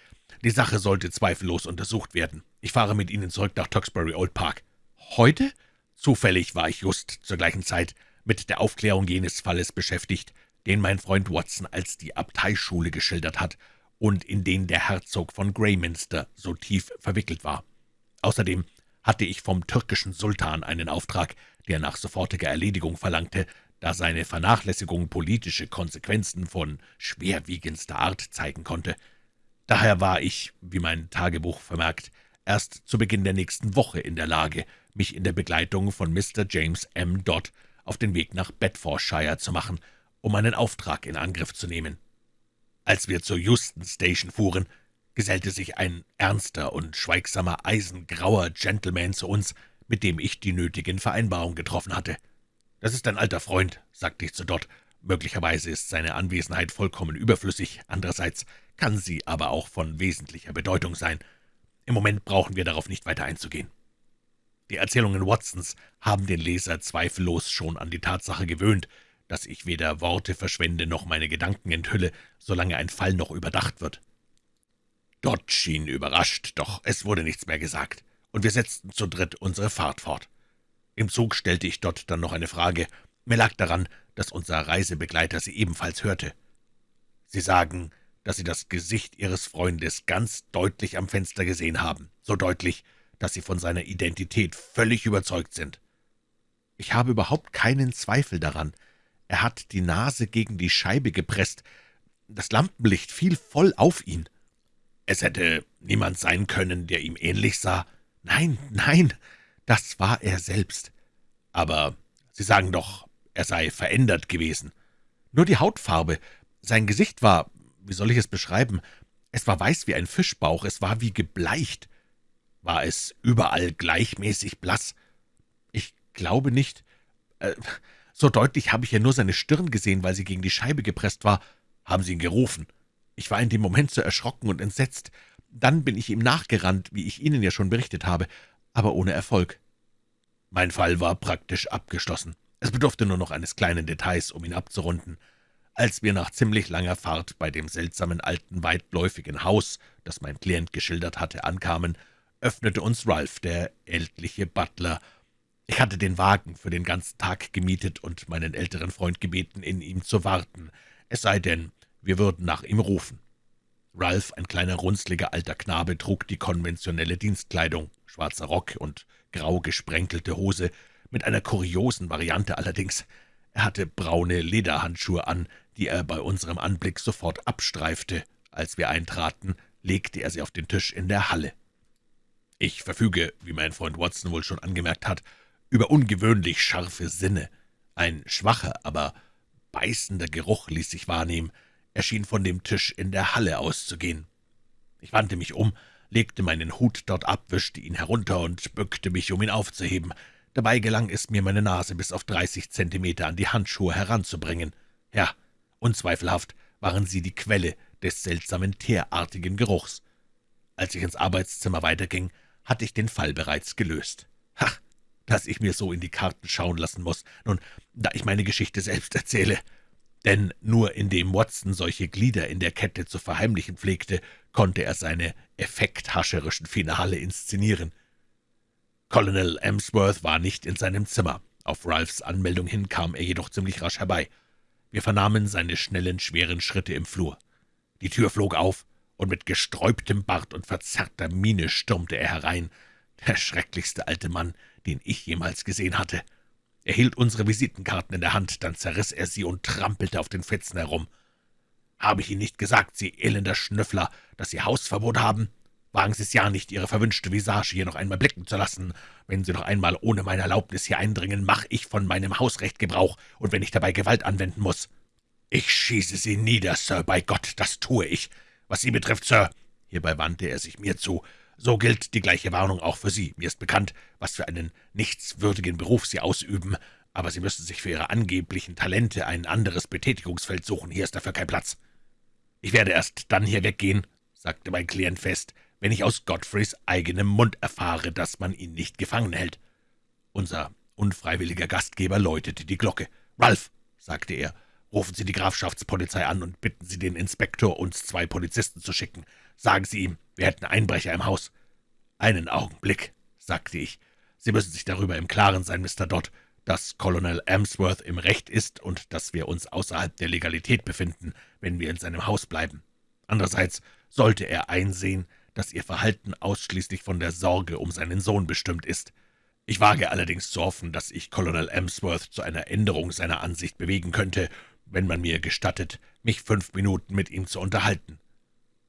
Die Sache sollte zweifellos untersucht werden. Ich fahre mit Ihnen zurück nach Tewkesbury Old Park.« »Heute?« »Zufällig war ich just zur gleichen Zeit mit der Aufklärung jenes Falles beschäftigt, den mein Freund Watson als die Abteischule geschildert hat und in den der Herzog von Greyminster so tief verwickelt war. Außerdem hatte ich vom türkischen Sultan einen Auftrag, der nach sofortiger Erledigung verlangte, da seine Vernachlässigung politische Konsequenzen von schwerwiegendster Art zeigen konnte. Daher war ich, wie mein Tagebuch vermerkt, erst zu Beginn der nächsten Woche in der Lage, mich in der Begleitung von Mr. James M. Dodd auf den Weg nach Bedfordshire zu machen, um einen Auftrag in Angriff zu nehmen. Als wir zur Euston Station fuhren, gesellte sich ein ernster und schweigsamer, eisengrauer Gentleman zu uns, mit dem ich die nötigen Vereinbarungen getroffen hatte. »Das ist ein alter Freund«, sagte ich zu Dodd. »Möglicherweise ist seine Anwesenheit vollkommen überflüssig, andererseits kann sie aber auch von wesentlicher Bedeutung sein. Im Moment brauchen wir darauf nicht weiter einzugehen. Die Erzählungen Watsons haben den Leser zweifellos schon an die Tatsache gewöhnt, dass ich weder Worte verschwende noch meine Gedanken enthülle, solange ein Fall noch überdacht wird. Dort schien überrascht, doch es wurde nichts mehr gesagt, und wir setzten zu dritt unsere Fahrt fort. Im Zug stellte ich dort dann noch eine Frage. Mir lag daran, dass unser Reisebegleiter sie ebenfalls hörte. »Sie sagen, dass Sie das Gesicht Ihres Freundes ganz deutlich am Fenster gesehen haben, so deutlich, dass Sie von seiner Identität völlig überzeugt sind.« »Ich habe überhaupt keinen Zweifel daran. Er hat die Nase gegen die Scheibe gepresst. Das Lampenlicht fiel voll auf ihn.« »Es hätte niemand sein können, der ihm ähnlich sah?« »Nein, nein, das war er selbst.« »Aber Sie sagen doch, er sei verändert gewesen.« »Nur die Hautfarbe. Sein Gesicht war wie soll ich es beschreiben? Es war weiß wie ein Fischbauch, es war wie gebleicht. War es überall gleichmäßig blass? Ich glaube nicht. Äh, so deutlich habe ich ja nur seine Stirn gesehen, weil sie gegen die Scheibe gepresst war. Haben Sie ihn gerufen? Ich war in dem Moment so erschrocken und entsetzt. Dann bin ich ihm nachgerannt, wie ich Ihnen ja schon berichtet habe, aber ohne Erfolg. Mein Fall war praktisch abgeschlossen. Es bedurfte nur noch eines kleinen Details, um ihn abzurunden. Als wir nach ziemlich langer Fahrt bei dem seltsamen alten, weitläufigen Haus, das mein Klient geschildert hatte, ankamen, öffnete uns Ralph, der ältliche Butler. Ich hatte den Wagen für den ganzen Tag gemietet und meinen älteren Freund gebeten, in ihm zu warten, es sei denn, wir würden nach ihm rufen. Ralph, ein kleiner, runzliger alter Knabe, trug die konventionelle Dienstkleidung, schwarzer Rock und grau gesprenkelte Hose, mit einer kuriosen Variante allerdings. Er hatte braune Lederhandschuhe an, die er bei unserem Anblick sofort abstreifte. Als wir eintraten, legte er sie auf den Tisch in der Halle. Ich verfüge, wie mein Freund Watson wohl schon angemerkt hat, über ungewöhnlich scharfe Sinne. Ein schwacher, aber beißender Geruch ließ sich wahrnehmen. Er schien von dem Tisch in der Halle auszugehen. Ich wandte mich um, legte meinen Hut dort ab, wischte ihn herunter und bückte mich, um ihn aufzuheben. Dabei gelang es mir, meine Nase bis auf dreißig Zentimeter an die Handschuhe heranzubringen. Ja, unzweifelhaft waren sie die Quelle des seltsamen teerartigen Geruchs. Als ich ins Arbeitszimmer weiterging, hatte ich den Fall bereits gelöst. Ha, dass ich mir so in die Karten schauen lassen muss, nun, da ich meine Geschichte selbst erzähle. Denn nur indem Watson solche Glieder in der Kette zu verheimlichen pflegte, konnte er seine effekthascherischen Finale inszenieren. Colonel Emsworth war nicht in seinem Zimmer. Auf Ralphs Anmeldung hin kam er jedoch ziemlich rasch herbei. Wir vernahmen seine schnellen, schweren Schritte im Flur. Die Tür flog auf, und mit gesträubtem Bart und verzerrter Miene stürmte er herein, der schrecklichste alte Mann, den ich jemals gesehen hatte. Er hielt unsere Visitenkarten in der Hand, dann zerriss er sie und trampelte auf den Fetzen herum. »Habe ich Ihnen nicht gesagt, Sie elender Schnüffler, dass Sie Hausverbot haben? Wagen Sie es ja nicht, Ihre verwünschte Visage hier noch einmal blicken zu lassen. Wenn Sie noch einmal ohne meine Erlaubnis hier eindringen, mache ich von meinem Hausrecht Gebrauch, und wenn ich dabei Gewalt anwenden muss. Ich schieße Sie nieder, Sir, bei Gott, das tue ich. Was Sie betrifft, Sir«, hierbei wandte er sich mir zu, »so gilt die gleiche Warnung auch für Sie. Mir ist bekannt, was für einen nichtswürdigen Beruf Sie ausüben, aber Sie müssen sich für Ihre angeblichen Talente ein anderes Betätigungsfeld suchen. Hier ist dafür kein Platz.« »Ich werde erst dann hier weggehen«, sagte mein Klient fest, »wenn ich aus Godfreys eigenem Mund erfahre, dass man ihn nicht gefangen hält.« Unser unfreiwilliger Gastgeber läutete die Glocke. »Ralph«, sagte er, »rufen Sie die Grafschaftspolizei an und bitten Sie den Inspektor, uns zwei Polizisten zu schicken. Sagen Sie ihm, wir hätten Einbrecher im Haus.« »Einen Augenblick«, sagte ich. »Sie müssen sich darüber im Klaren sein, Mr. Dodd dass Colonel Amsworth im Recht ist und dass wir uns außerhalb der Legalität befinden, wenn wir in seinem Haus bleiben. Andererseits sollte er einsehen, dass Ihr Verhalten ausschließlich von der Sorge um seinen Sohn bestimmt ist. Ich wage allerdings zu hoffen, dass ich Colonel Amsworth zu einer Änderung seiner Ansicht bewegen könnte, wenn man mir gestattet, mich fünf Minuten mit ihm zu unterhalten.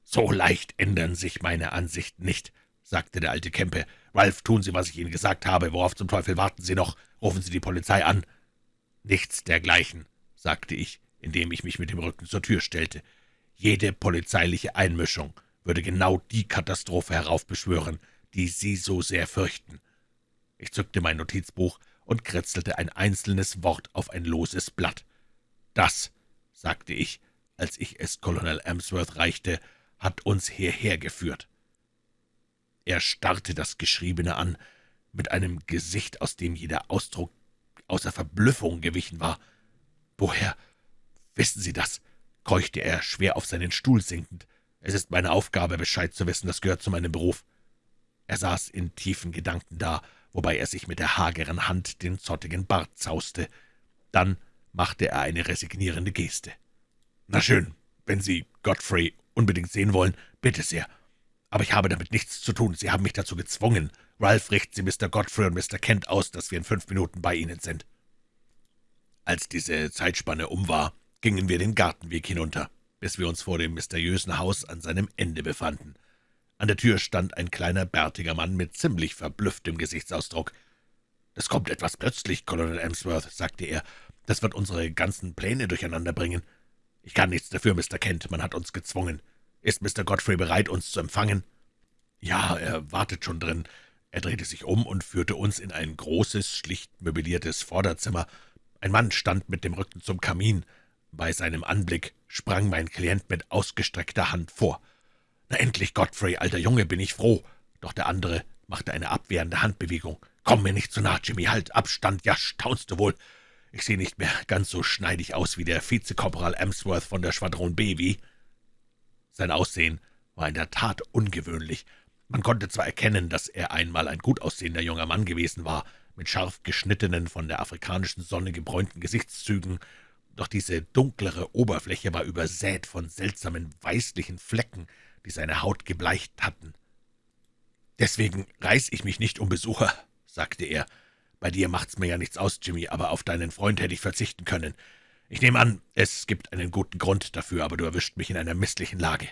»So leicht ändern sich meine Ansichten nicht«, sagte der alte Kempe. »Ralph, tun Sie, was ich Ihnen gesagt habe. Worauf zum Teufel warten Sie noch? Rufen Sie die Polizei an.« »Nichts dergleichen«, sagte ich, indem ich mich mit dem Rücken zur Tür stellte. »Jede polizeiliche Einmischung würde genau die Katastrophe heraufbeschwören, die Sie so sehr fürchten.« Ich zückte mein Notizbuch und kritzelte ein einzelnes Wort auf ein loses Blatt. »Das«, sagte ich, als ich es Colonel Amsworth reichte, »hat uns hierher geführt.« Er starrte das Geschriebene an, mit einem Gesicht, aus dem jeder Ausdruck außer Verblüffung gewichen war. »Woher wissen Sie das?« keuchte er, schwer auf seinen Stuhl sinkend. »Es ist meine Aufgabe, Bescheid zu wissen, das gehört zu meinem Beruf.« Er saß in tiefen Gedanken da, wobei er sich mit der hageren Hand den zottigen Bart zauste. Dann machte er eine resignierende Geste. »Na schön, wenn Sie Godfrey unbedingt sehen wollen, bitte sehr. Aber ich habe damit nichts zu tun. Sie haben mich dazu gezwungen. Ralph richten Sie Mr. Godfrey und Mr. Kent aus, dass wir in fünf Minuten bei Ihnen sind.« Als diese Zeitspanne um war, gingen wir den Gartenweg hinunter, bis wir uns vor dem mysteriösen Haus an seinem Ende befanden. An der Tür stand ein kleiner, bärtiger Mann mit ziemlich verblüfftem Gesichtsausdruck. »Das kommt etwas plötzlich, Colonel Emsworth«, sagte er. »Das wird unsere ganzen Pläne durcheinander bringen. Ich kann nichts dafür, Mr. Kent, man hat uns gezwungen. Ist Mr. Godfrey bereit, uns zu empfangen?« »Ja, er wartet schon drin. Er drehte sich um und führte uns in ein großes, schlicht möbliertes Vorderzimmer. Ein Mann stand mit dem Rücken zum Kamin. Bei seinem Anblick sprang mein Klient mit ausgestreckter Hand vor. »Na endlich, Godfrey, alter Junge, bin ich froh!« Doch der andere machte eine abwehrende Handbewegung. »Komm mir nicht zu nah, Jimmy, halt Abstand, ja, staunst du wohl! Ich sehe nicht mehr ganz so schneidig aus wie der Vizekorporal Emsworth von der Schwadron B, wie?« Sein Aussehen war in der Tat ungewöhnlich, man konnte zwar erkennen, dass er einmal ein gut aussehender junger Mann gewesen war, mit scharf geschnittenen, von der afrikanischen Sonne gebräunten Gesichtszügen, doch diese dunklere Oberfläche war übersät von seltsamen weißlichen Flecken, die seine Haut gebleicht hatten. »Deswegen reiß ich mich nicht um Besucher«, sagte er. »Bei dir macht's mir ja nichts aus, Jimmy, aber auf deinen Freund hätte ich verzichten können. Ich nehme an, es gibt einen guten Grund dafür, aber du erwischt mich in einer misslichen Lage.«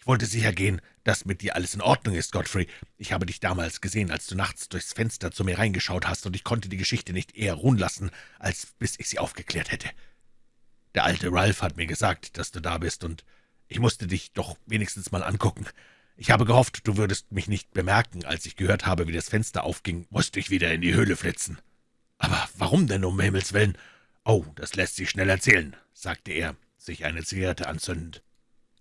ich wollte sicher gehen, dass mit dir alles in Ordnung ist, Godfrey. Ich habe dich damals gesehen, als du nachts durchs Fenster zu mir reingeschaut hast, und ich konnte die Geschichte nicht eher ruhen lassen, als bis ich sie aufgeklärt hätte.« Der alte Ralph hat mir gesagt, dass du da bist, und ich musste dich doch wenigstens mal angucken. Ich habe gehofft, du würdest mich nicht bemerken. Als ich gehört habe, wie das Fenster aufging, musste ich wieder in die Höhle flitzen. Aber warum denn, um Himmels willen? Oh, das lässt sich schnell erzählen, sagte er, sich eine Zigarette anzündend.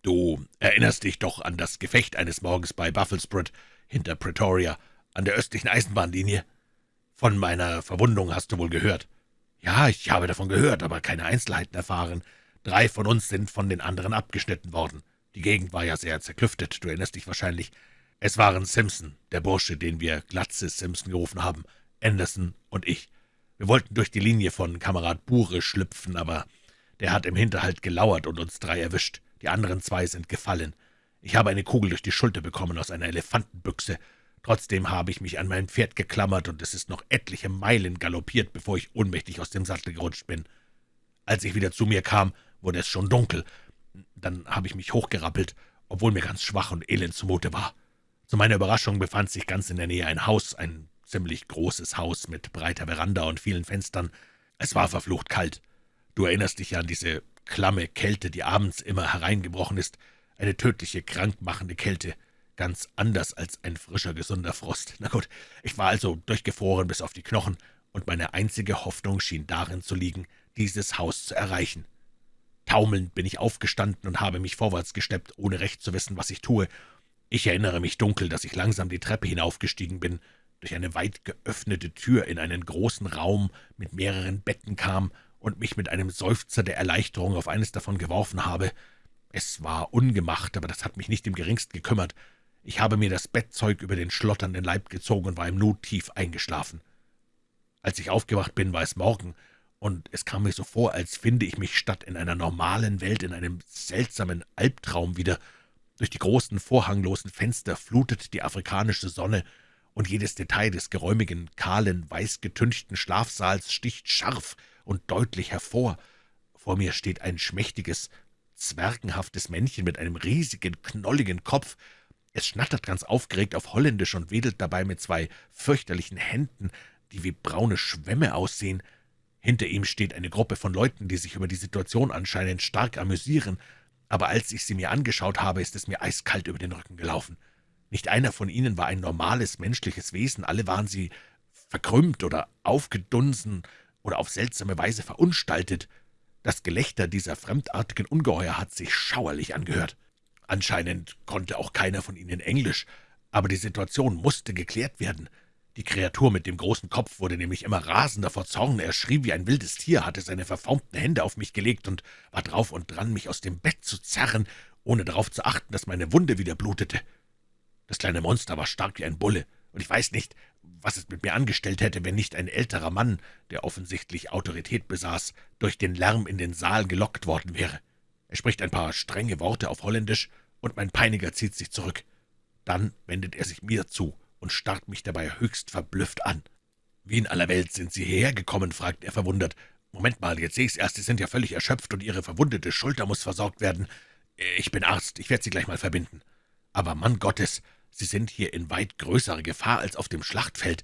Du erinnerst dich doch an das Gefecht eines Morgens bei Buffelsbrod hinter Pretoria, an der östlichen Eisenbahnlinie? Von meiner Verwundung hast du wohl gehört. Ja, ich habe davon gehört, aber keine Einzelheiten erfahren. Drei von uns sind von den anderen abgeschnitten worden. Die Gegend war ja sehr zerklüftet, du erinnerst dich wahrscheinlich. Es waren Simpson, der Bursche, den wir Glatze Simpson gerufen haben, Anderson und ich. Wir wollten durch die Linie von Kamerad Bure schlüpfen, aber der hat im Hinterhalt gelauert und uns drei erwischt. Die anderen zwei sind gefallen. Ich habe eine Kugel durch die Schulter bekommen aus einer Elefantenbüchse. Trotzdem habe ich mich an mein Pferd geklammert, und es ist noch etliche Meilen galoppiert, bevor ich ohnmächtig aus dem Sattel gerutscht bin. Als ich wieder zu mir kam, wurde es schon dunkel. Dann habe ich mich hochgerappelt, obwohl mir ganz schwach und elend zumute war. Zu meiner Überraschung befand sich ganz in der Nähe ein Haus, ein ziemlich großes Haus mit breiter Veranda und vielen Fenstern. Es war verflucht kalt. Du erinnerst dich ja an diese klamme Kälte, die abends immer hereingebrochen ist, eine tödliche, krankmachende Kälte, ganz anders als ein frischer, gesunder Frost. Na gut, ich war also durchgefroren bis auf die Knochen, und meine einzige Hoffnung schien darin zu liegen, dieses Haus zu erreichen. Taumelnd bin ich aufgestanden und habe mich vorwärts gesteppt, ohne recht zu wissen, was ich tue. Ich erinnere mich dunkel, dass ich langsam die Treppe hinaufgestiegen bin, durch eine weit geöffnete Tür in einen großen Raum mit mehreren Betten kam und mich mit einem Seufzer der Erleichterung auf eines davon geworfen habe. Es war ungemacht, aber das hat mich nicht im geringsten gekümmert. Ich habe mir das Bettzeug über den schlotternden Leib gezogen und war im Nu tief eingeschlafen. Als ich aufgewacht bin, war es Morgen, und es kam mir so vor, als finde ich mich statt in einer normalen Welt in einem seltsamen Albtraum wieder. Durch die großen, vorhanglosen Fenster flutet die afrikanische Sonne, und jedes Detail des geräumigen, kahlen, weißgetünchten Schlafsaals sticht scharf und deutlich hervor. Vor mir steht ein schmächtiges, zwergenhaftes Männchen mit einem riesigen, knolligen Kopf. Es schnattert ganz aufgeregt auf Holländisch und wedelt dabei mit zwei fürchterlichen Händen, die wie braune Schwämme aussehen. Hinter ihm steht eine Gruppe von Leuten, die sich über die Situation anscheinend stark amüsieren, aber als ich sie mir angeschaut habe, ist es mir eiskalt über den Rücken gelaufen. Nicht einer von ihnen war ein normales menschliches Wesen, alle waren sie verkrümmt oder aufgedunsen oder auf seltsame Weise verunstaltet. Das Gelächter dieser fremdartigen Ungeheuer hat sich schauerlich angehört. Anscheinend konnte auch keiner von ihnen Englisch, aber die Situation musste geklärt werden. Die Kreatur mit dem großen Kopf wurde nämlich immer rasender vor Zorn. Er schrie wie ein wildes Tier, hatte seine verformten Hände auf mich gelegt und war drauf und dran, mich aus dem Bett zu zerren, ohne darauf zu achten, dass meine Wunde wieder blutete. Das kleine Monster war stark wie ein Bulle, und ich weiß nicht, was es mit mir angestellt hätte, wenn nicht ein älterer Mann, der offensichtlich Autorität besaß, durch den Lärm in den Saal gelockt worden wäre. Er spricht ein paar strenge Worte auf Holländisch, und mein Peiniger zieht sich zurück. Dann wendet er sich mir zu und starrt mich dabei höchst verblüfft an. »Wie in aller Welt sind Sie hierher gekommen?« fragt er verwundert. »Moment mal, jetzt sehe ich's erst, Sie sind ja völlig erschöpft, und Ihre verwundete Schulter muss versorgt werden. Ich bin Arzt, ich werde Sie gleich mal verbinden.« »Aber Mann Gottes, Sie sind hier in weit größerer Gefahr als auf dem Schlachtfeld.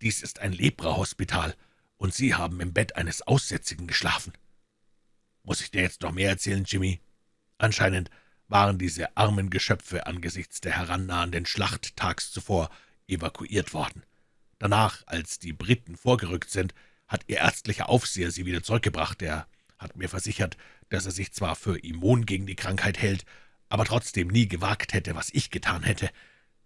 Dies ist ein Lepra-Hospital, und Sie haben im Bett eines Aussätzigen geschlafen.« »Muss ich dir jetzt noch mehr erzählen, Jimmy?« Anscheinend waren diese armen Geschöpfe angesichts der herannahenden Schlacht tags zuvor evakuiert worden. Danach, als die Briten vorgerückt sind, hat ihr ärztlicher Aufseher sie wieder zurückgebracht. Er hat mir versichert, dass er sich zwar für immun gegen die Krankheit hält, aber trotzdem nie gewagt hätte, was ich getan hätte.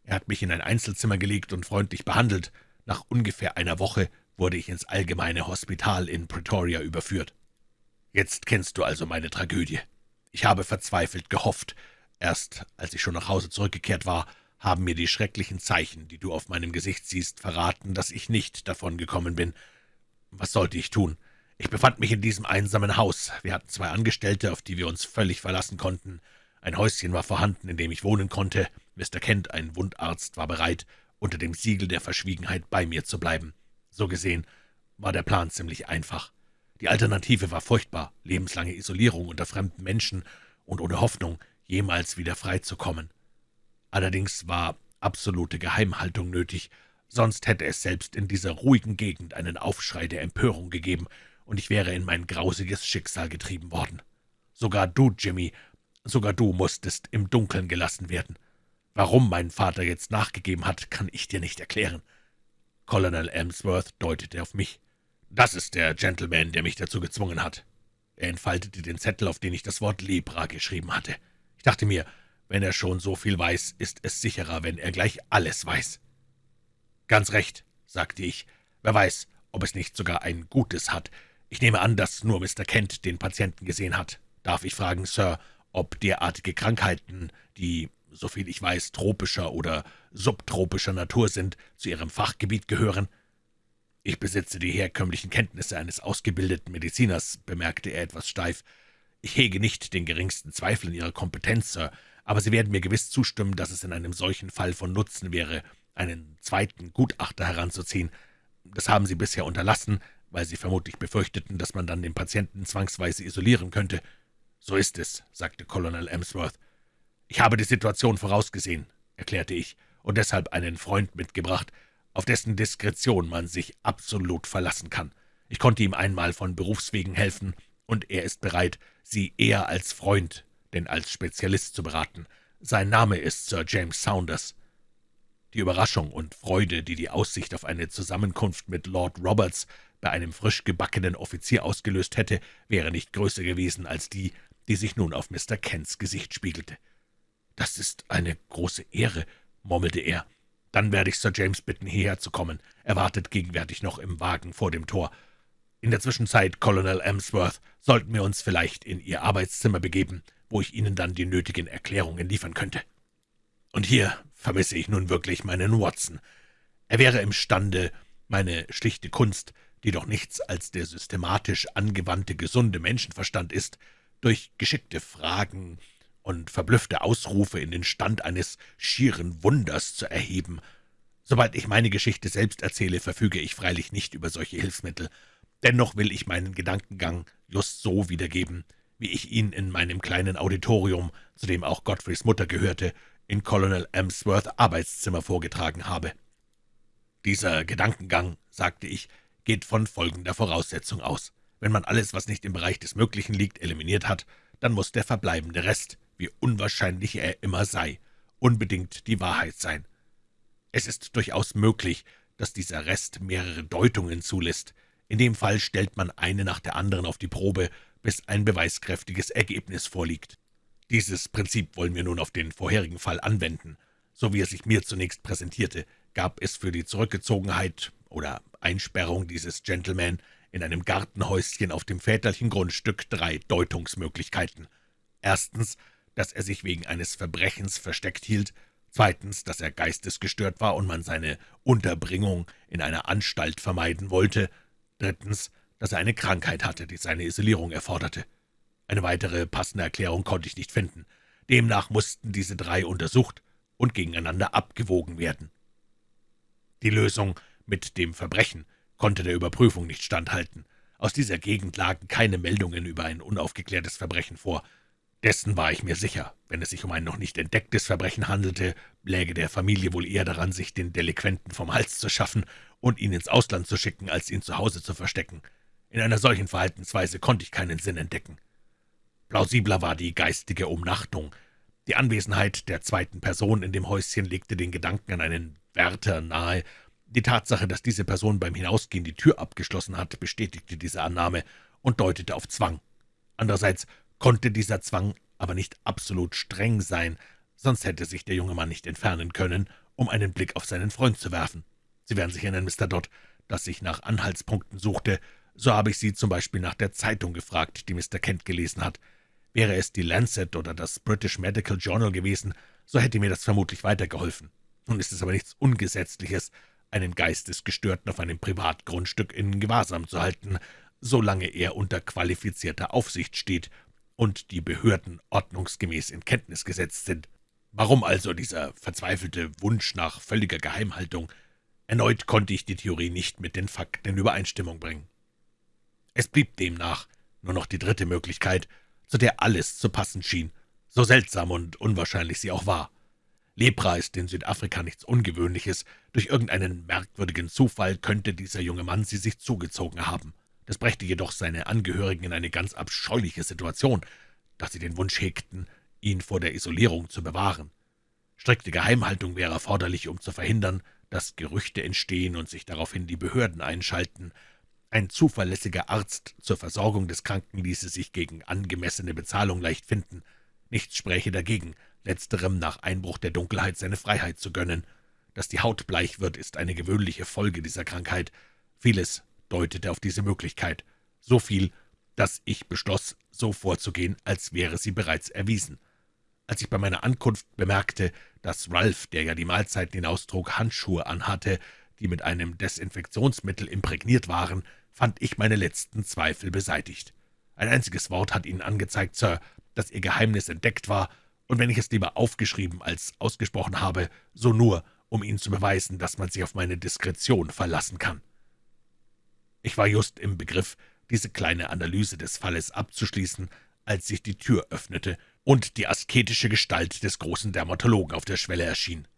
Er hat mich in ein Einzelzimmer gelegt und freundlich behandelt. Nach ungefähr einer Woche wurde ich ins allgemeine Hospital in Pretoria überführt. Jetzt kennst du also meine Tragödie. Ich habe verzweifelt gehofft. Erst als ich schon nach Hause zurückgekehrt war, haben mir die schrecklichen Zeichen, die du auf meinem Gesicht siehst, verraten, dass ich nicht davon gekommen bin. Was sollte ich tun? Ich befand mich in diesem einsamen Haus. Wir hatten zwei Angestellte, auf die wir uns völlig verlassen konnten. Ein Häuschen war vorhanden, in dem ich wohnen konnte. Mr. Kent, ein Wundarzt, war bereit, unter dem Siegel der Verschwiegenheit bei mir zu bleiben. So gesehen war der Plan ziemlich einfach. Die Alternative war furchtbar, lebenslange Isolierung unter fremden Menschen und ohne Hoffnung, jemals wieder frei zu kommen. Allerdings war absolute Geheimhaltung nötig, sonst hätte es selbst in dieser ruhigen Gegend einen Aufschrei der Empörung gegeben, und ich wäre in mein grausiges Schicksal getrieben worden. Sogar du, Jimmy, sogar du musstest im Dunkeln gelassen werden. Warum mein Vater jetzt nachgegeben hat, kann ich dir nicht erklären. Colonel Emsworth deutete auf mich. »Das ist der Gentleman, der mich dazu gezwungen hat.« Er entfaltete den Zettel, auf den ich das Wort Lepra geschrieben hatte. Ich dachte mir, wenn er schon so viel weiß, ist es sicherer, wenn er gleich alles weiß. »Ganz recht«, sagte ich. »Wer weiß, ob es nicht sogar ein Gutes hat. Ich nehme an, dass nur Mr. Kent den Patienten gesehen hat. Darf ich fragen, Sir, ob derartige Krankheiten, die soviel ich weiß, tropischer oder subtropischer Natur sind, zu Ihrem Fachgebiet gehören. »Ich besitze die herkömmlichen Kenntnisse eines ausgebildeten Mediziners«, bemerkte er etwas steif. »Ich hege nicht den geringsten Zweifel in Ihrer Kompetenz, Sir, aber Sie werden mir gewiss zustimmen, dass es in einem solchen Fall von Nutzen wäre, einen zweiten Gutachter heranzuziehen. Das haben Sie bisher unterlassen, weil Sie vermutlich befürchteten, dass man dann den Patienten zwangsweise isolieren könnte. »So ist es«, sagte Colonel Emsworth. »Ich habe die Situation vorausgesehen«, erklärte ich, »und deshalb einen Freund mitgebracht, auf dessen Diskretion man sich absolut verlassen kann. Ich konnte ihm einmal von Berufswegen helfen, und er ist bereit, Sie eher als Freund, denn als Spezialist zu beraten. Sein Name ist Sir James Saunders.« Die Überraschung und Freude, die die Aussicht auf eine Zusammenkunft mit Lord Roberts bei einem frisch gebackenen Offizier ausgelöst hätte, wäre nicht größer gewesen als die, die sich nun auf Mr. Kents Gesicht spiegelte. »Das ist eine große Ehre«, murmelte er. »Dann werde ich Sir James bitten, hierher zu kommen. Er wartet gegenwärtig noch im Wagen vor dem Tor. In der Zwischenzeit, Colonel Emsworth, sollten wir uns vielleicht in Ihr Arbeitszimmer begeben, wo ich Ihnen dann die nötigen Erklärungen liefern könnte. Und hier vermisse ich nun wirklich meinen Watson. Er wäre imstande, meine schlichte Kunst, die doch nichts als der systematisch angewandte gesunde Menschenverstand ist, durch geschickte Fragen und verblüffte Ausrufe in den Stand eines schieren Wunders zu erheben. Sobald ich meine Geschichte selbst erzähle, verfüge ich freilich nicht über solche Hilfsmittel. Dennoch will ich meinen Gedankengang just so wiedergeben, wie ich ihn in meinem kleinen Auditorium, zu dem auch Godfreys Mutter gehörte, in Colonel Emsworth Arbeitszimmer vorgetragen habe. Dieser Gedankengang, sagte ich, geht von folgender Voraussetzung aus. Wenn man alles, was nicht im Bereich des Möglichen liegt, eliminiert hat, dann muss der verbleibende Rest, wie unwahrscheinlich er immer sei, unbedingt die Wahrheit sein. Es ist durchaus möglich, dass dieser Rest mehrere Deutungen zulässt. In dem Fall stellt man eine nach der anderen auf die Probe, bis ein beweiskräftiges Ergebnis vorliegt. Dieses Prinzip wollen wir nun auf den vorherigen Fall anwenden. So wie er sich mir zunächst präsentierte, gab es für die Zurückgezogenheit oder Einsperrung dieses Gentleman in einem Gartenhäuschen auf dem väterlichen Grundstück drei Deutungsmöglichkeiten. Erstens, dass er sich wegen eines Verbrechens versteckt hielt, zweitens, dass er geistesgestört war und man seine Unterbringung in einer Anstalt vermeiden wollte, drittens, dass er eine Krankheit hatte, die seine Isolierung erforderte. Eine weitere passende Erklärung konnte ich nicht finden. Demnach mussten diese drei untersucht und gegeneinander abgewogen werden. Die Lösung mit dem Verbrechen konnte der Überprüfung nicht standhalten. Aus dieser Gegend lagen keine Meldungen über ein unaufgeklärtes Verbrechen vor. Dessen war ich mir sicher. Wenn es sich um ein noch nicht entdecktes Verbrechen handelte, läge der Familie wohl eher daran, sich den Delinquenten vom Hals zu schaffen und ihn ins Ausland zu schicken, als ihn zu Hause zu verstecken. In einer solchen Verhaltensweise konnte ich keinen Sinn entdecken. Plausibler war die geistige Umnachtung. Die Anwesenheit der zweiten Person in dem Häuschen legte den Gedanken an einen Wärter nahe, die Tatsache, dass diese Person beim Hinausgehen die Tür abgeschlossen hat, bestätigte diese Annahme und deutete auf Zwang. Andererseits konnte dieser Zwang aber nicht absolut streng sein, sonst hätte sich der junge Mann nicht entfernen können, um einen Blick auf seinen Freund zu werfen. Sie werden sich erinnern, Mr. Dodd, dass ich nach Anhaltspunkten suchte, so habe ich Sie zum Beispiel nach der Zeitung gefragt, die Mr. Kent gelesen hat. Wäre es die Lancet oder das British Medical Journal gewesen, so hätte mir das vermutlich weitergeholfen. Nun ist es aber nichts Ungesetzliches, einen Geistesgestörten auf einem Privatgrundstück in Gewahrsam zu halten, solange er unter qualifizierter Aufsicht steht und die Behörden ordnungsgemäß in Kenntnis gesetzt sind. Warum also dieser verzweifelte Wunsch nach völliger Geheimhaltung? Erneut konnte ich die Theorie nicht mit den Fakten in Übereinstimmung bringen. Es blieb demnach nur noch die dritte Möglichkeit, zu der alles zu passen schien, so seltsam und unwahrscheinlich sie auch war. Lepra ist in Südafrika nichts Ungewöhnliches. Durch irgendeinen merkwürdigen Zufall könnte dieser junge Mann sie sich zugezogen haben. Das brächte jedoch seine Angehörigen in eine ganz abscheuliche Situation, da sie den Wunsch hegten, ihn vor der Isolierung zu bewahren. Strikte Geheimhaltung wäre erforderlich, um zu verhindern, dass Gerüchte entstehen und sich daraufhin die Behörden einschalten. Ein zuverlässiger Arzt zur Versorgung des Kranken ließe sich gegen angemessene Bezahlung leicht finden. Nichts spräche dagegen, letzterem nach Einbruch der Dunkelheit seine Freiheit zu gönnen. Dass die Haut bleich wird, ist eine gewöhnliche Folge dieser Krankheit. Vieles deutete auf diese Möglichkeit. So viel, dass ich beschloss, so vorzugehen, als wäre sie bereits erwiesen. Als ich bei meiner Ankunft bemerkte, dass Ralph, der ja die Mahlzeiten hinaustrug, Handschuhe anhatte, die mit einem Desinfektionsmittel imprägniert waren, fand ich meine letzten Zweifel beseitigt. Ein einziges Wort hat Ihnen angezeigt, Sir, dass Ihr Geheimnis entdeckt war, und wenn ich es lieber aufgeschrieben als ausgesprochen habe, so nur, um Ihnen zu beweisen, dass man sich auf meine Diskretion verlassen kann. Ich war just im Begriff, diese kleine Analyse des Falles abzuschließen, als sich die Tür öffnete und die asketische Gestalt des großen Dermatologen auf der Schwelle erschien.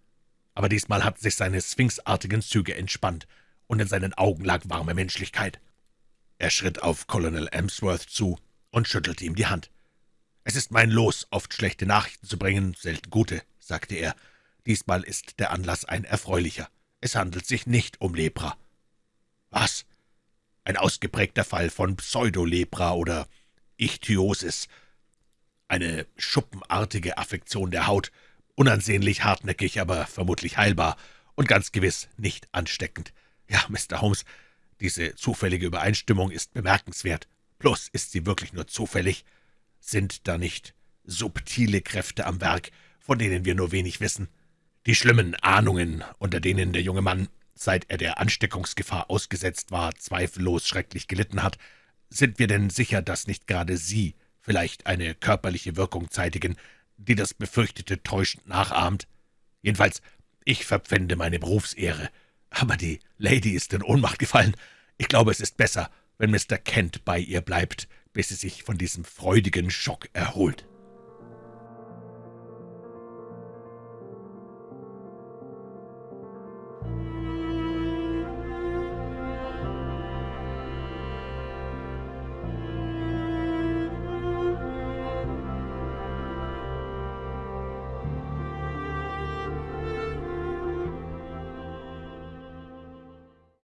Aber diesmal hatten sich seine sphinxartigen Züge entspannt, und in seinen Augen lag warme Menschlichkeit. Er schritt auf Colonel Emsworth zu und schüttelte ihm die Hand. »Es ist mein Los, oft schlechte Nachrichten zu bringen, selten gute«, sagte er. »Diesmal ist der Anlass ein erfreulicher. Es handelt sich nicht um Lepra.« »Was?« »Ein ausgeprägter Fall von Pseudolepra oder Ichthyosis, eine schuppenartige Affektion der Haut, unansehnlich hartnäckig, aber vermutlich heilbar und ganz gewiss nicht ansteckend. Ja, Mr. Holmes, diese zufällige Übereinstimmung ist bemerkenswert. Bloß ist sie wirklich nur zufällig. Sind da nicht subtile Kräfte am Werk, von denen wir nur wenig wissen? Die schlimmen Ahnungen, unter denen der junge Mann, seit er der Ansteckungsgefahr ausgesetzt war, zweifellos schrecklich gelitten hat, sind wir denn sicher, dass nicht gerade Sie vielleicht eine körperliche Wirkung zeitigen, die das Befürchtete täuschend nachahmt? Jedenfalls, ich verpfände meine Berufsehre. Aber die Lady ist in Ohnmacht gefallen. Ich glaube, es ist besser, wenn Mr. Kent bei ihr bleibt, bis sie sich von diesem freudigen Schock erholt.«